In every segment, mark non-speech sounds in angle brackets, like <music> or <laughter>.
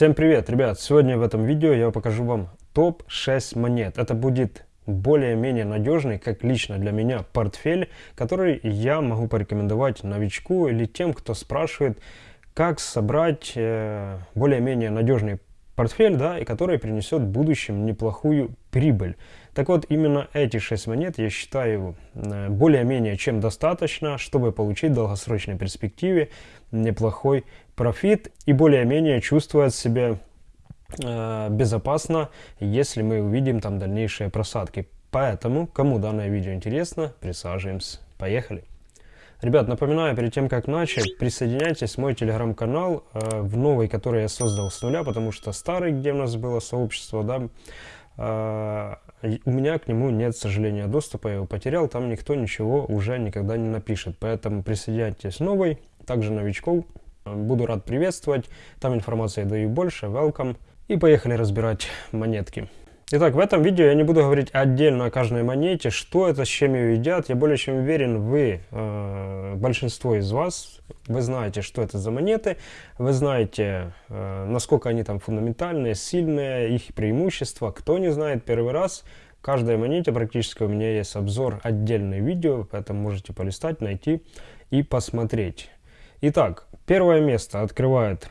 Всем привет, ребят! Сегодня в этом видео я покажу вам топ-6 монет. Это будет более-менее надежный, как лично для меня, портфель, который я могу порекомендовать новичку или тем, кто спрашивает, как собрать э, более-менее надежный портфель, да, и который принесет в будущем неплохую прибыль. Так вот, именно эти 6 монет я считаю э, более-менее чем достаточно, чтобы получить в долгосрочной перспективе неплохой профит и более-менее чувствовать себя э, безопасно, если мы увидим там дальнейшие просадки. Поэтому, кому данное видео интересно, присаживаемся. Поехали! Ребят, напоминаю, перед тем как начать, присоединяйтесь в мой телеграм-канал, э, в новый, который я создал с нуля, потому что старый, где у нас было сообщество, да, э, у меня к нему нет, к сожалению, доступа, я его потерял, там никто ничего уже никогда не напишет. Поэтому присоединяйтесь в новый, также новичков буду рад приветствовать, там информации даю больше, welcome. И поехали разбирать монетки. Итак, в этом видео я не буду говорить отдельно о каждой монете, что это, с чем ее едят. Я более чем уверен, вы, э, большинство из вас, вы знаете, что это за монеты, вы знаете, э, насколько они там фундаментальные, сильные, их преимущества. Кто не знает первый раз, каждой монете практически у меня есть обзор, отдельное видео, поэтому можете полистать, найти и посмотреть. Итак, первое место открывает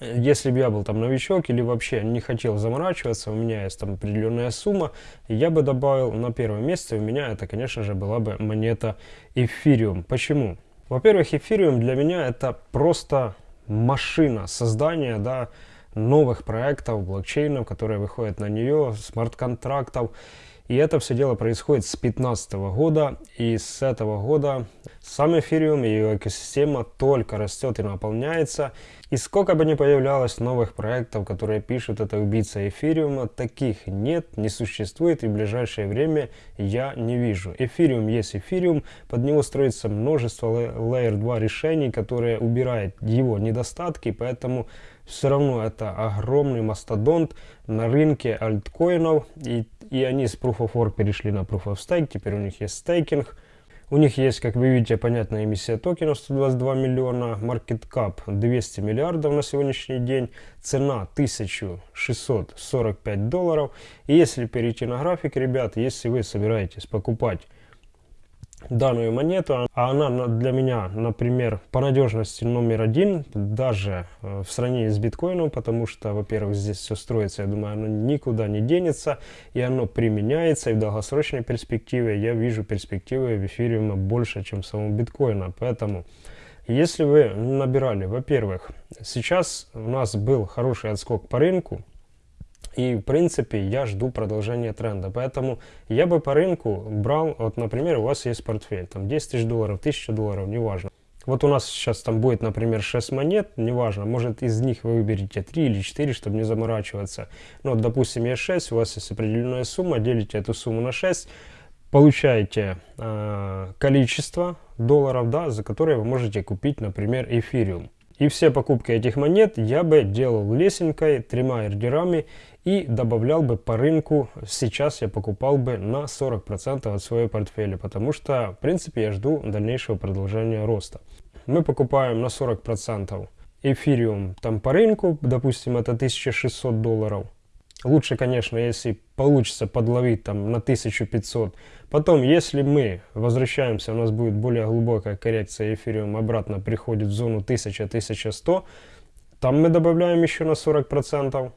если бы я был там новичок или вообще не хотел заморачиваться, у меня есть там определенная сумма, я бы добавил на первое место, у меня это, конечно же, была бы монета эфириум. Почему? Во-первых, эфириум для меня это просто машина создания, да, новых проектов, блокчейнов, которые выходят на нее, смарт-контрактов. И это все дело происходит с 2015 года, и с этого года сам эфириум и его экосистема только растет и наполняется. И сколько бы ни появлялось новых проектов, которые пишут это убийца эфириума, таких нет, не существует и в ближайшее время я не вижу. Эфириум есть эфириум, под него строится множество Layer 2 решений, которые убирают его недостатки, поэтому все равно это огромный мастодонт на рынке альткоинов, и, и они с Proof of Work перешли на Proof of Stake, теперь у них есть стейкинг. У них есть, как вы видите, понятная эмиссия токенов 122 миллиона, market cap 200 миллиардов на сегодняшний день, цена 1645 долларов. И если перейти на график, ребят, если вы собираетесь покупать данную монету, а она для меня, например, по надежности номер один, даже э, в сравнении с биткоином, потому что, во-первых, здесь все строится, я думаю, оно никуда не денется, и оно применяется, и в долгосрочной перспективе я вижу перспективы в эфириума больше, чем самого биткоина, поэтому... Если вы набирали, во-первых, сейчас у нас был хороший отскок по рынку, и, в принципе, я жду продолжения тренда. Поэтому я бы по рынку брал, вот, например, у вас есть портфель, там 10 тысяч долларов, 1000 долларов, неважно. Вот у нас сейчас там будет, например, 6 монет, неважно, может из них вы выберете 3 или 4, чтобы не заморачиваться. Ну, вот, допустим, есть 6, у вас есть определенная сумма, делите эту сумму на 6, получаете э, количество долларов, да, за которые вы можете купить, например, эфириум. И все покупки этих монет я бы делал лесенкой, тремя ордерами и добавлял бы по рынку. Сейчас я покупал бы на 40% от своего портфеля, потому что, в принципе, я жду дальнейшего продолжения роста. Мы покупаем на 40% эфириум там по рынку, допустим, это 1600 долларов. Лучше, конечно, если получится подловить там на 1500. Потом, если мы возвращаемся, у нас будет более глубокая коррекция эфириум, обратно приходит в зону 1000-1100, там мы добавляем еще на 40%.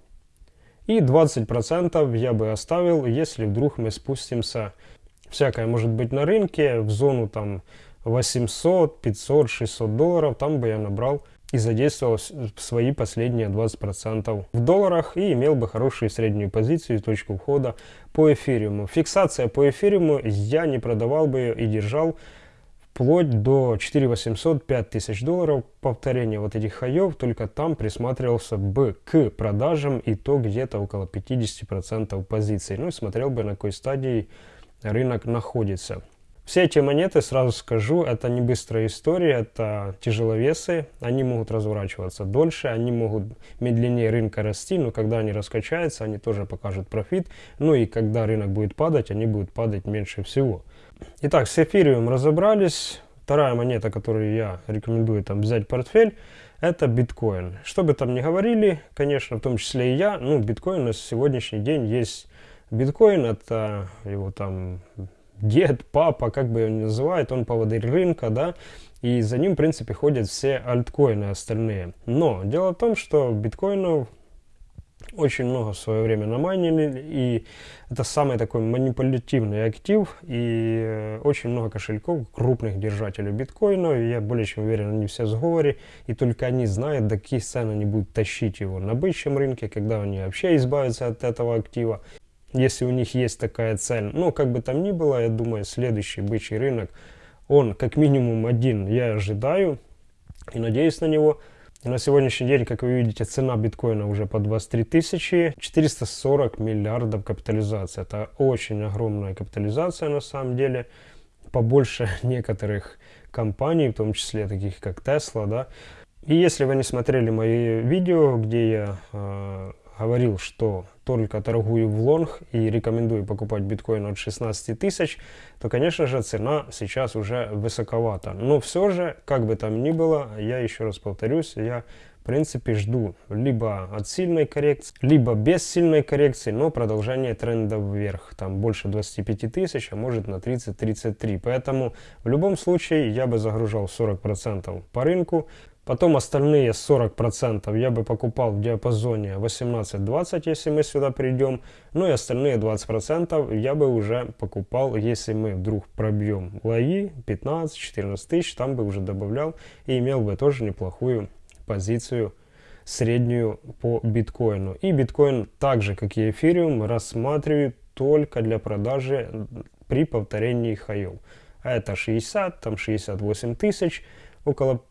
И 20% я бы оставил, если вдруг мы спустимся, всякое может быть на рынке, в зону там 800, 500, 600 долларов, там бы я набрал и задействовал свои последние 20% в долларах и имел бы хорошую среднюю позицию и точку входа по эфириуму. Фиксация по эфириуму я не продавал бы ее и держал вплоть до 4800 5000 долларов повторение вот этих хаев только там присматривался бы к продажам и то где-то около 50 процентов позиций. Ну и смотрел бы на какой стадии рынок находится. Все эти монеты, сразу скажу, это не быстрая история, это тяжеловесы, они могут разворачиваться дольше, они могут медленнее рынка расти, но когда они раскачаются, они тоже покажут профит, ну и когда рынок будет падать, они будут падать меньше всего. Итак, с эфириум разобрались. Вторая монета, которую я рекомендую там взять портфель, это биткоин. Что бы там ни говорили, конечно, в том числе и я, ну, биткоин на сегодняшний день есть биткоин, это его там дед, папа, как бы его ни называют, он поводырь рынка, да, и за ним, в принципе, ходят все альткоины остальные. Но дело в том, что биткоинов очень много в свое время намайнили, и это самый такой манипулятивный актив, и э, очень много кошельков, крупных держателей биткоина, и я более чем уверен, они все в сговоре, и только они знают, до каких цен они будут тащить его на бычьем рынке, когда они вообще избавятся от этого актива, если у них есть такая цель. Но как бы там ни было, я думаю, следующий бычий рынок, он как минимум один, я ожидаю, и надеюсь на него – на сегодняшний день, как вы видите, цена биткоина уже по 23 тысячи, 440 миллиардов капитализации. Это очень огромная капитализация на самом деле, побольше <laughs> некоторых компаний, в том числе таких как Tesla, да. И если вы не смотрели мои видео, где я э, говорил, что только торгую в лонг и рекомендую покупать биткоин от 16 тысяч, то, конечно же, цена сейчас уже высоковата. Но все же, как бы там ни было, я еще раз повторюсь, я в принципе жду либо от сильной коррекции, либо без сильной коррекции, но продолжение тренда вверх. Там больше 25 тысяч, а может на 30-33. Поэтому в любом случае я бы загружал 40% по рынку. Потом остальные 40% я бы покупал в диапазоне 18-20, если мы сюда придем. Ну и остальные 20% я бы уже покупал, если мы вдруг пробьем лои 15-14 тысяч, там бы уже добавлял и имел бы тоже неплохую позицию среднюю по биткоину. И биткоин, так же как и эфириум, рассматриваю только для продажи при повторении хаев. Это 60, там 68 тысяч, около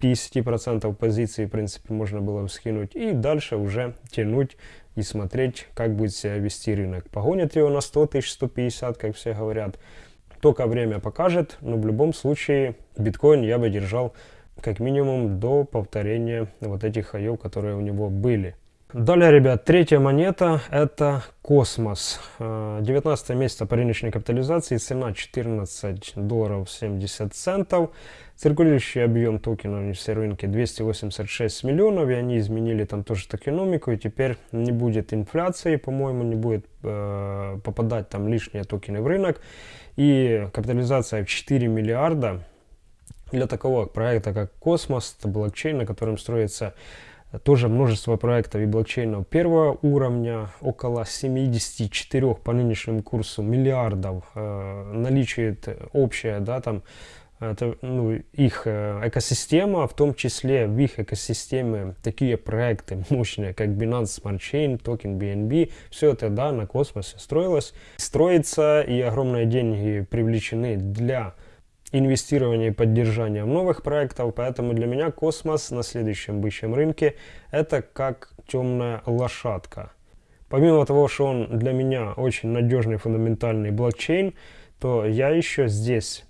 50% позиции, в принципе, можно было скинуть. И дальше уже тянуть и смотреть, как будет себя вести рынок. Погонит его на 100 тысяч, 150, как все говорят. Только время покажет, но в любом случае биткоин я бы держал как минимум до повторения вот этих хаев, которые у него были. Далее, ребят, третья монета это Космос. 19 месяца по рыночной капитализации, цена 14 долларов 70 центов. Циркулирующий объем токена на все рынке 286 миллионов, и они изменили там тоже токеномику, и теперь не будет инфляции, по-моему, не будет э, попадать там лишние токены в рынок. И капитализация в 4 миллиарда для такого проекта, как Космос, это блокчейн, на котором строится тоже множество проектов и блокчейнов первого уровня, около 74 по нынешнему курсу миллиардов э, наличует общая, да, там, это, ну, их э, экосистема, в том числе в их экосистеме такие проекты <laughs> мощные, как Binance Smart Chain, токен BNB, все это, да, на космосе строилось, строится, и огромные деньги привлечены для инвестирования и поддержания новых проектов, поэтому для меня космос на следующем бычьем рынке это как темная лошадка. Помимо того, что он для меня очень надежный фундаментальный блокчейн, то я еще здесь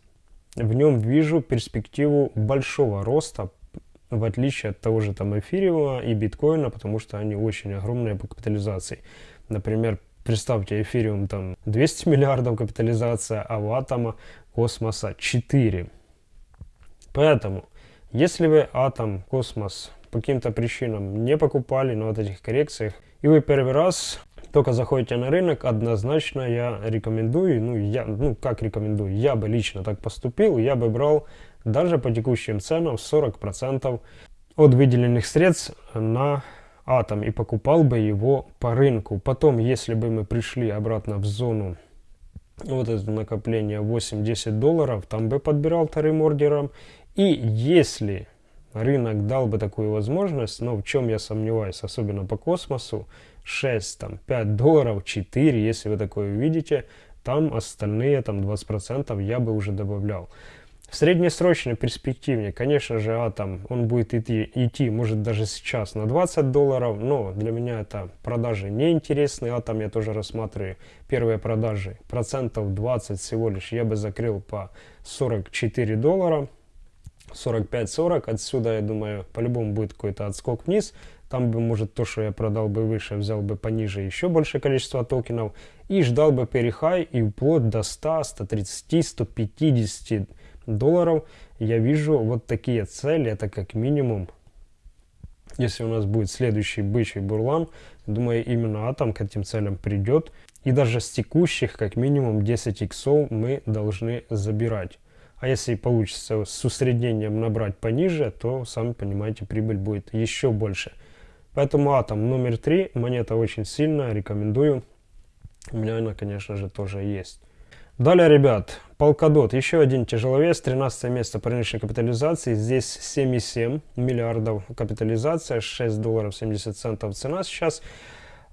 в нем вижу перспективу большого роста, в отличие от того же там эфириума и биткоина, потому что они очень огромные по капитализации. Например, представьте, эфириум там 200 миллиардов капитализация, а у атома космоса 4. Поэтому, если вы атом, космос по каким-то причинам не покупали на вот этих коррекциях, и вы первый раз только заходите на рынок, однозначно я рекомендую, ну, я, ну как рекомендую, я бы лично так поступил, я бы брал даже по текущим ценам 40% от выделенных средств на атом и покупал бы его по рынку. Потом, если бы мы пришли обратно в зону вот это накопление 8-10 долларов, там бы подбирал вторым ордером. И если рынок дал бы такую возможность, но в чем я сомневаюсь, особенно по космосу, 6, там, 5 долларов, 4, если вы такое увидите, там остальные там 20% я бы уже добавлял. В среднесрочной перспективе, конечно же, атом, он будет идти, идти, может даже сейчас на 20 долларов, но для меня это продажи неинтересные. Атом я тоже рассматриваю первые продажи процентов 20 всего лишь. Я бы закрыл по 44 доллара, 45-40. Отсюда, я думаю, по-любому будет какой-то отскок вниз. Там бы, может, то, что я продал бы выше, взял бы пониже еще большее количество токенов и ждал бы перехай и вплоть до 100, 130, 150 долларов, я вижу вот такие цели, это как минимум если у нас будет следующий бычий бурлан, думаю, именно атом к этим целям придет. И даже с текущих, как минимум 10 иксов мы должны забирать. А если получится с усреднением набрать пониже, то, сами понимаете, прибыль будет еще больше. Поэтому атом номер 3, монета очень сильная, рекомендую. У меня она, конечно же, тоже есть. Далее, ребят, Полкадот, еще один тяжеловес, 13 место по рыночной капитализации, здесь 7,7 миллиардов капитализация, 6 долларов 70 центов цена сейчас.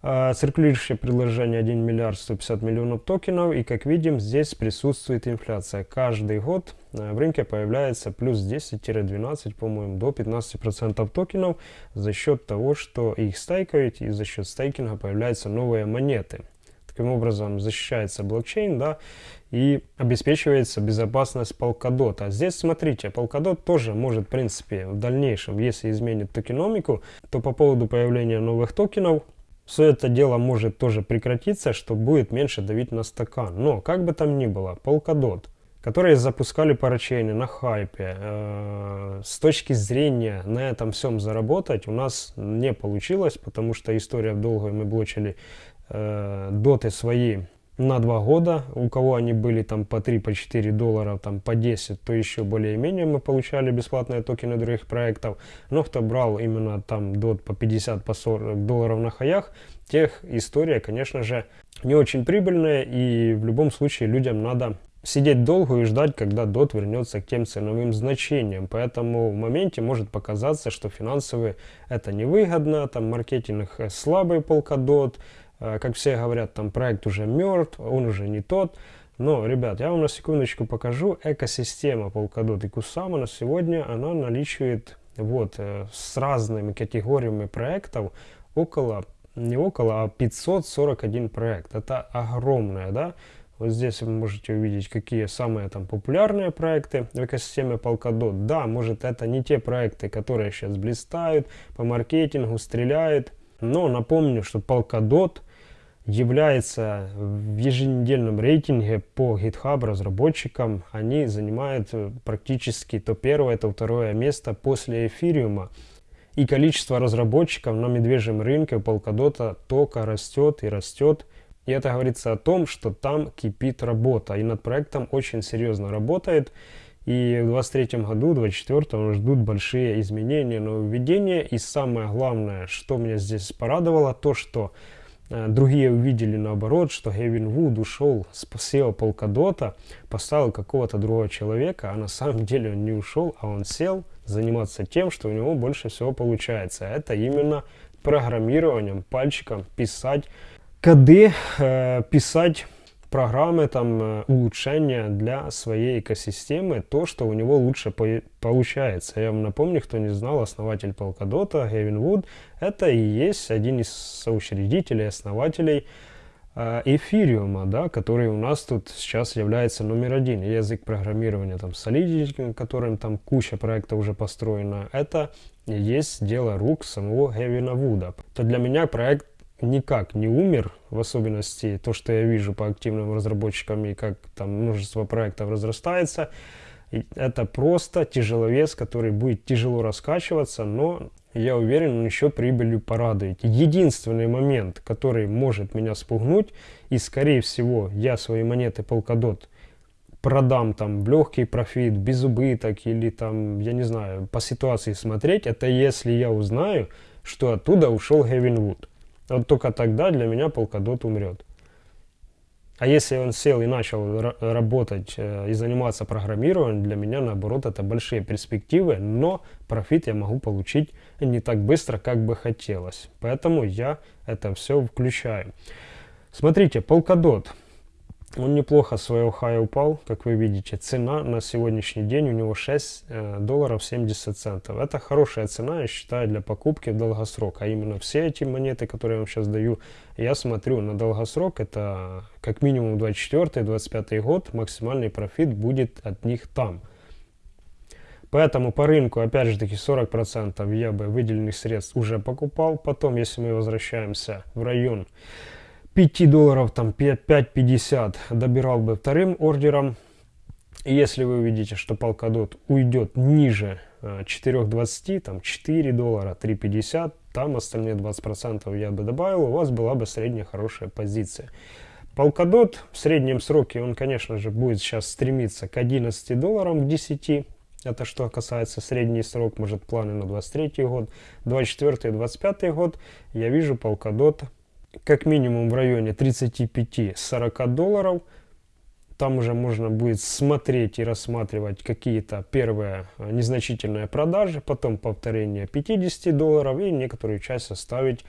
А, циркулирующее предложение 1 миллиард 150 миллионов токенов. И как видим, здесь присутствует инфляция. Каждый год а, в рынке появляется плюс 10-12, по-моему, до 15% токенов за счет того, что их стейкают и за счет стейкинга появляются новые монеты. Таким образом защищается блокчейн, да, и обеспечивается безопасность Polkadot. А здесь, смотрите, Polkadot тоже может, в принципе, в дальнейшем, если изменит токеномику, то по поводу появления новых токенов, все это дело может тоже прекратиться, что будет меньше давить на стакан. Но, как бы там ни было, Polkadot, которые запускали парачейны на хайпе, э, с точки зрения на этом всем заработать у нас не получилось, потому что история в долгую мы блочили э, доты свои на два года. У кого они были там по 3, по 4 доллара, там по 10, то еще более-менее мы получали бесплатные токены других проектов. Но кто брал именно там дот по 50, по 40 долларов на хаях, тех история, конечно же, не очень прибыльная. И в любом случае людям надо сидеть долго и ждать, когда дот вернется к тем ценовым значениям. Поэтому в моменте может показаться, что финансовые это невыгодно, там маркетинг слабый полкадот, Э, как все говорят, там проект уже мертв, он уже не тот. Но, ребят, я вам на секундочку покажу. Экосистема Polkadot и Kusama на сегодня, она наличивает вот э, с разными категориями проектов около, не около, а 541 проект. Это огромное, да? Вот здесь вы можете увидеть, какие самые там популярные проекты в экосистеме Polkadot. Да, может это не те проекты, которые сейчас блистают, по маркетингу стреляют. Но напомню, что Polkadot является в еженедельном рейтинге по GitHub разработчикам. Они занимают э, практически то первое, то второе место после эфириума. И количество разработчиков на медвежьем рынке Polkadot только растет и растет. И это говорится о том, что там кипит работа. И над проектом очень серьезно работает. И в 2023 году, в 2024 ждут большие изменения, нововведения. И самое главное, что меня здесь порадовало, то что другие увидели наоборот, что Гевин Вуд ушел с SEO Полкадота, поставил какого-то другого человека, а на самом деле он не ушел, а он сел заниматься тем, что у него больше всего получается. Это именно программированием, пальчиком писать коды, э, писать программы, там, э, улучшения для своей экосистемы, то, что у него лучше по получается. Я вам напомню, кто не знал, основатель Polkadot, Гевин Вуд, это и есть один из соучредителей, основателей э, эфириума, да, который у нас тут сейчас является номер один. Язык программирования, там, Solidity, которым там куча проектов уже построена, это есть дело рук самого Гевина Вуда. То для меня проект никак не умер, в особенности то, что я вижу по активным разработчикам и как там множество проектов разрастается, это просто тяжеловес, который будет тяжело раскачиваться, но я уверен, он еще прибылью порадует. Единственный момент, который может меня спугнуть, и скорее всего я свои монеты Polkadot продам там в легкий профит, без убыток или там, я не знаю, по ситуации смотреть, это если я узнаю, что оттуда ушел Гевин Вуд. Вот только тогда для меня Polkadot умрет. А если он сел и начал работать э, и заниматься программированием, для меня наоборот это большие перспективы, но профит я могу получить не так быстро, как бы хотелось. Поэтому я это все включаю. Смотрите, Polkadot. Он неплохо своего хая упал, как вы видите. Цена на сегодняшний день у него 6 э, долларов 70 центов. Это хорошая цена, я считаю, для покупки в долгосрок. А именно все эти монеты, которые я вам сейчас даю, я смотрю на долгосрок. Это как минимум 24-25 год. Максимальный профит будет от них там. Поэтому по рынку, опять же таки, 40% я бы выделенных средств уже покупал. Потом, если мы возвращаемся в район 5 долларов, там 5.50 добирал бы вторым ордером. Если вы увидите, что Polkadot уйдет ниже 4.20, там 4 доллара, 3.50, там остальные 20% я бы добавил, у вас была бы средняя хорошая позиция. Polkadot в среднем сроке, он, конечно же, будет сейчас стремиться к 11 долларам, к 10. Это что касается средний срок, может планы на 23 год, 24 и 25 год. Я вижу Polkadot как минимум в районе 35-40 долларов. Там уже можно будет смотреть и рассматривать какие-то первые э, незначительные продажи, потом повторение 50 долларов и некоторую часть оставить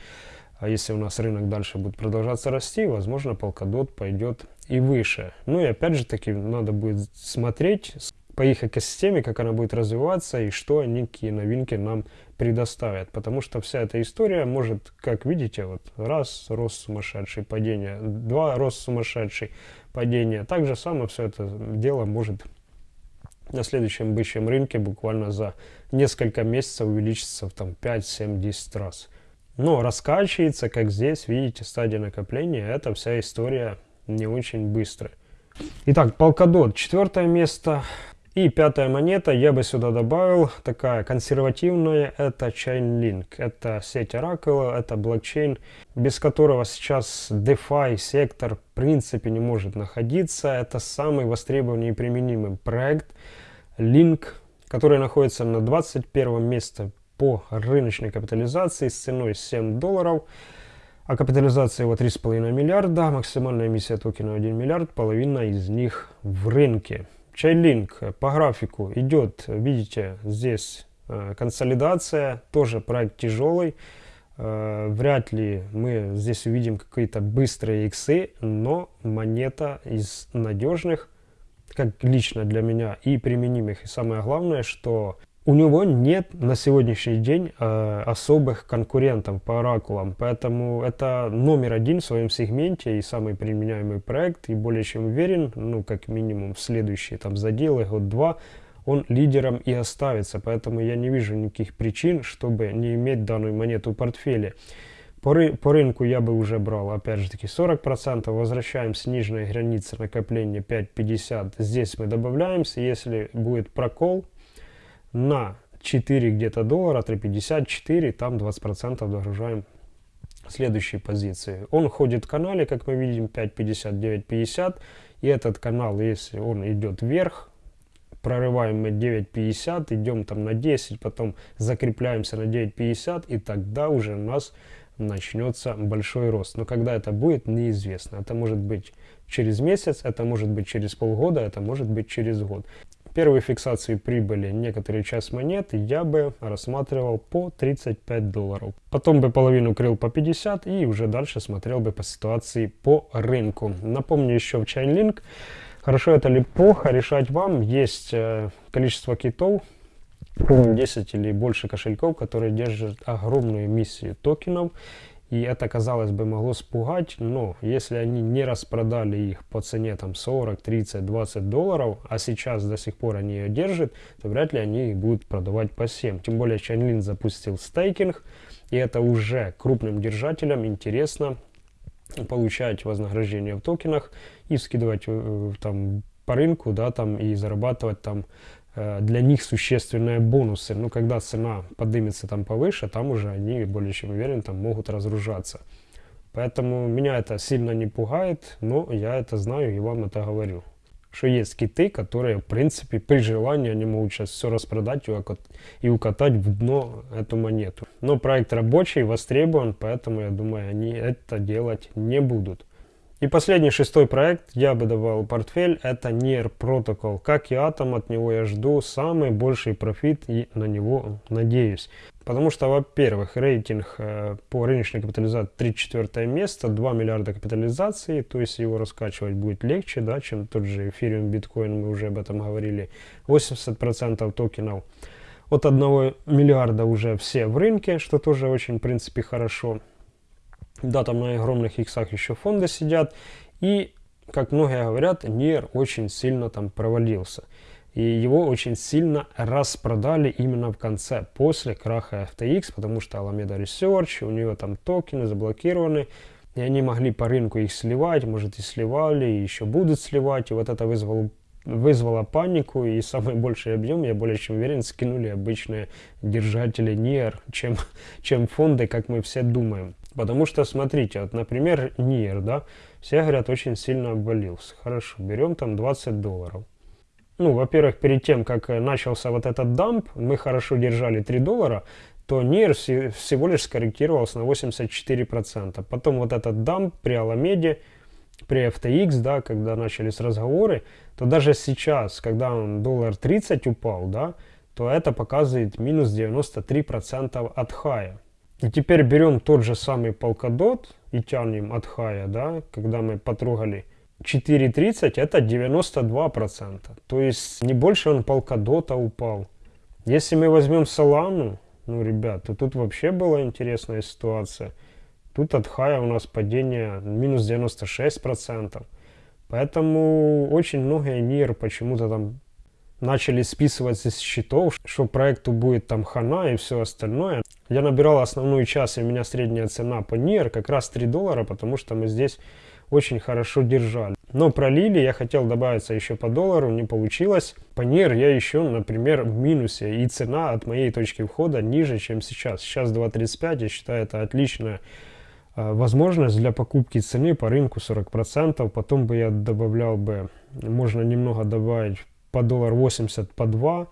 а если у нас рынок дальше будет продолжаться расти, возможно, Polkadot пойдет и выше. Ну и опять же таки, надо будет смотреть по их экосистеме, как она будет развиваться и что они, какие новинки нам предоставят. Потому что вся эта история может, как видите, вот раз рост сумасшедший, падение, два рост сумасшедший, падение. Так же самое все это дело может на следующем бычьем рынке буквально за несколько месяцев увеличиться в там 5, 7, 10 раз. Но раскачивается, как здесь, видите, стадия накопления, это вся история не очень быстрая. Итак, Polkadot, четвертое место. И пятая монета, я бы сюда добавил, такая консервативная, это Chainlink. Это сеть Oracle, это блокчейн, без которого сейчас DeFi сектор в принципе не может находиться. Это самый востребованный и применимый проект Link, который находится на 21 месте по рыночной капитализации с ценой 7 долларов. А капитализация его 3,5 миллиарда, максимальная эмиссия токена 1 миллиард, половина из них в рынке. Чайлинк по графику идет, видите, здесь э, консолидация, тоже проект тяжелый. Э, вряд ли мы здесь увидим какие-то быстрые иксы, но монета из надежных, как лично для меня, и применимых. И самое главное, что у него нет на сегодняшний день э, особых конкурентов по оракулам, поэтому это номер один в своем сегменте и самый применяемый проект, и более чем уверен, ну, как минимум, в следующие там заделы, год-два, он лидером и оставится, поэтому я не вижу никаких причин, чтобы не иметь данную монету в портфеле. По, ры по рынку я бы уже брал, опять же таки, 40%, возвращаем с нижней границы накопления 5.50, здесь мы добавляемся, если будет прокол, на 4 где-то доллара, 3.54, там 20% догружаем следующие позиции. Он ходит в канале, как мы видим, 5.50, 9.50. И этот канал, если он идет вверх, прорываем мы 9.50, идем там на 10, потом закрепляемся на 9.50, и тогда уже у нас начнется большой рост. Но когда это будет, неизвестно. Это может быть через месяц, это может быть через полгода, это может быть через год. Первые фиксации прибыли некоторые часть монет я бы рассматривал по 35 долларов. Потом бы половину крыл по 50 и уже дальше смотрел бы по ситуации по рынку. Напомню еще в Chainlink. Хорошо это ли плохо, решать вам. Есть э, количество китов, 10 или больше кошельков, которые держат огромную эмиссию токенов и это, казалось бы, могло спугать, но если они не распродали их по цене там 40, 30, 20 долларов, а сейчас до сих пор они ее держат, то вряд ли они их будут продавать по 7. Тем более Chainlink запустил стейкинг, и это уже крупным держателям интересно получать вознаграждение в токенах и скидывать там по рынку, да, там и зарабатывать там для них существенные бонусы. Но когда цена поднимется там повыше, там уже они, более чем уверен, там могут разгружаться. Поэтому меня это сильно не пугает, но я это знаю и вам это говорю. Что есть киты, которые, в принципе, при желании они могут сейчас все распродать и укатать в дно эту монету. Но проект рабочий, востребован, поэтому, я думаю, они это делать не будут. И последний шестой проект я бы давал портфель, это NIR Protocol. Как и Atom, от него я жду самый больший профит и на него надеюсь. Потому что, во-первых, рейтинг э, по рыночной капитализации 34 место, 2 миллиарда капитализации, то есть его раскачивать будет легче, да, чем тот же эфириум, биткоин, мы уже об этом говорили. 80% токенов от 1 миллиарда уже все в рынке, что тоже очень, в принципе, хорошо. Да, там на огромных иксах еще фонды сидят. И, как многие говорят, NIR очень сильно там провалился. И его очень сильно распродали именно в конце, после краха FTX, потому что Alameda Research, у нее там токены заблокированы, и они могли по рынку их сливать, может и сливали, и еще будут сливать. И вот это вызвало вызвало панику, и самый большой объем, я более чем уверен, скинули обычные держатели NIR, чем, чем фонды, как мы все думаем. Потому что, смотрите, вот, например, NIR, да, все говорят, очень сильно обвалился. Хорошо, берем там 20 долларов. Ну, во-первых, перед тем, как э, начался вот этот дамп, мы хорошо держали 3 доллара, то NIR всего лишь скорректировался на 84%. Потом вот этот дамп при Аламеде, при FTX, да, когда начались разговоры, то даже сейчас, когда он доллар 30 упал, да, то это показывает минус 93% от хая. И теперь берем тот же самый Polkadot и тянем от хая, да, когда мы потрогали 4.30, это 92%. То есть не больше он Polkadot упал. Если мы возьмем Solana, ну, ребят, то тут вообще была интересная ситуация. Тут от хая у нас падение минус 96%. Поэтому очень многие НИР почему-то там начали списываться с счетов, что проекту будет там хана и все остальное. Я набирал основную часть, и у меня средняя цена по НИР как раз 3 доллара, потому что мы здесь очень хорошо держали. Но пролили, я хотел добавиться еще по доллару, не получилось. По НИР я еще, например, в минусе, и цена от моей точки входа ниже, чем сейчас. Сейчас 2.35, я считаю, это отличная возможность для покупки цены по рынку 40%. Потом бы я добавлял бы, можно немного добавить по доллар 80, по 2.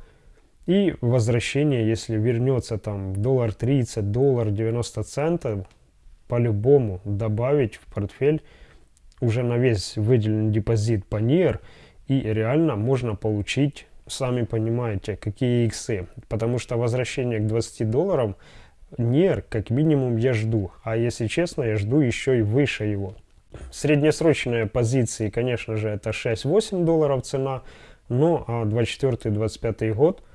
И возвращение, если вернется там доллар 30, доллар 90 центов, по-любому добавить в портфель уже на весь выделенный депозит по NIR, и реально можно получить, сами понимаете, какие иксы. Потому что возвращение к 20 долларам NIR как минимум я жду, а если честно, я жду еще и выше его. Среднесрочные позиции, конечно же, это 6-8 долларов цена, но а 24-25 год –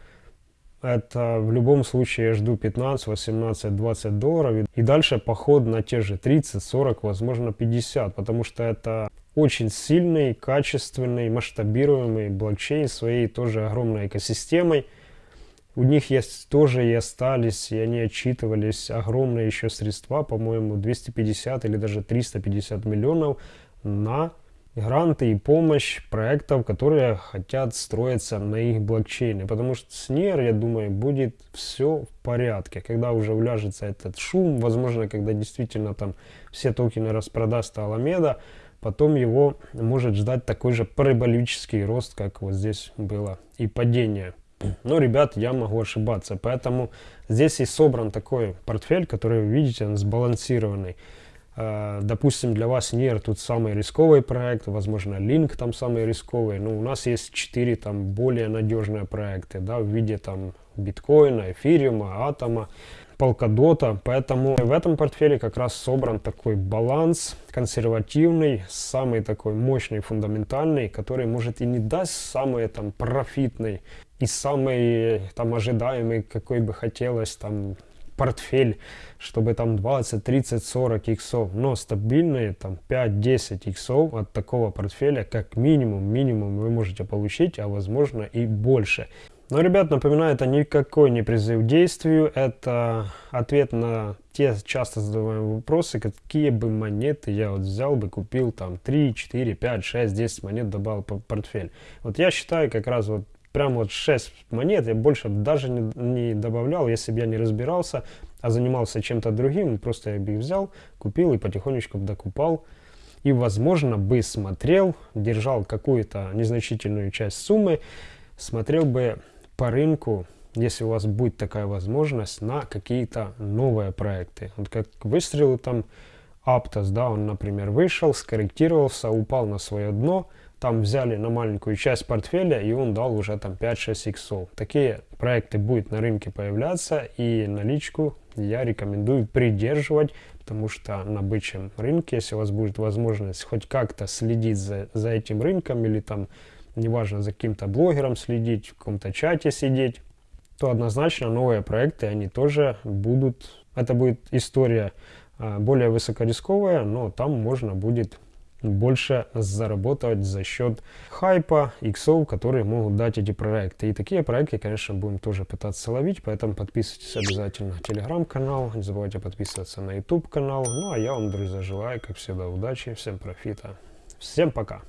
это в любом случае я жду 15, 18, 20 долларов. И дальше поход на те же 30, 40, возможно 50, потому что это очень сильный, качественный, масштабируемый блокчейн своей тоже огромной экосистемой. У них есть тоже и остались, и они отчитывались огромные еще средства, по-моему, 250 или даже 350 миллионов на гранты и помощь проектов, которые хотят строиться на их блокчейне. Потому что с NIR, я думаю, будет все в порядке. Когда уже уляжется этот шум, возможно, когда действительно там все токены распродаст Аламеда, потом его может ждать такой же параболический рост, как вот здесь было, и падение. Но, ребят, я могу ошибаться. Поэтому здесь и собран такой портфель, который вы видите, он сбалансированный. Э, допустим, для вас NIR тут самый рисковый проект, возможно, Link там самый рисковый, но у нас есть 4 там более надежные проекты, да, в виде там биткоина, эфириума, атома, полкадота, поэтому в этом портфеле как раз собран такой баланс консервативный, самый такой мощный, фундаментальный, который может и не даст самый там профитный и самый там ожидаемый, какой бы хотелось там портфель, чтобы там 20, 30, 40 иксов, но стабильные там 5-10 иксов от такого портфеля как минимум, минимум вы можете получить, а возможно и больше. Но, ребят, напоминаю, это никакой не призыв к действию, это ответ на те часто задаваемые вопросы, какие бы монеты я вот взял бы, купил там 3, 4, 5, 6, 10 монет, добавил в портфель. Вот я считаю как раз вот прям вот 6 монет, я больше даже не, не добавлял, если бы я не разбирался, а занимался чем-то другим, просто я бы их взял, купил и потихонечку докупал. И, возможно, бы смотрел, держал какую-то незначительную часть суммы, смотрел бы по рынку, если у вас будет такая возможность, на какие-то новые проекты. Вот как выстрелы там Aptos, да, он, например, вышел, скорректировался, упал на свое дно, там взяли на маленькую часть портфеля, и он дал уже там 5-6 иксов. Такие проекты будут на рынке появляться, и наличку я рекомендую придерживать, потому что на бычьем рынке, если у вас будет возможность хоть как-то следить за, за этим рынком, или там, неважно, за каким-то блогером следить, в каком-то чате сидеть, то однозначно новые проекты, они тоже будут, это будет история а, более высокорисковая, но там можно будет больше заработать за счет хайпа, иксов, которые могут дать эти проекты. И такие проекты, конечно, будем тоже пытаться ловить, поэтому подписывайтесь обязательно на телеграм-канал, не забывайте подписываться на YouTube канал. Ну а я вам, друзья, желаю, как всегда, удачи, всем профита. Всем пока!